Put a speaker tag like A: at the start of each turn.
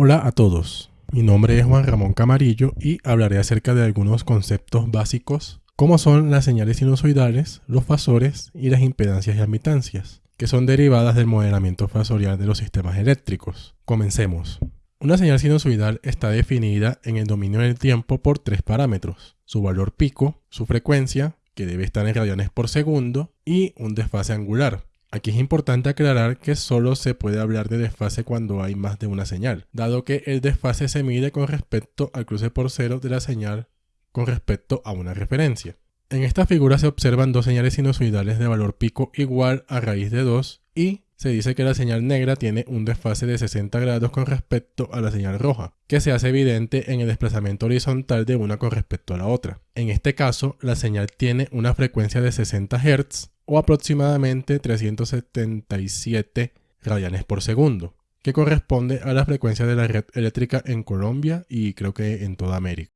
A: Hola a todos, mi nombre es Juan Ramón Camarillo y hablaré acerca de algunos conceptos básicos como son las señales sinusoidales, los fasores y las impedancias y admitancias, que son derivadas del modelamiento fasorial de los sistemas eléctricos. Comencemos. Una señal sinusoidal está definida en el dominio del tiempo por tres parámetros, su valor pico, su frecuencia, que debe estar en radianes por segundo, y un desfase angular, Aquí es importante aclarar que solo se puede hablar de desfase cuando hay más de una señal, dado que el desfase se mide con respecto al cruce por cero de la señal con respecto a una referencia. En esta figura se observan dos señales sinusoidales de valor pico igual a raíz de 2 y se dice que la señal negra tiene un desfase de 60 grados con respecto a la señal roja, que se hace evidente en el desplazamiento horizontal de una con respecto a la otra. En este caso, la señal tiene una frecuencia de 60 Hz o aproximadamente 377 radianes por segundo, que corresponde a la frecuencia de la red eléctrica en Colombia y creo que en toda América.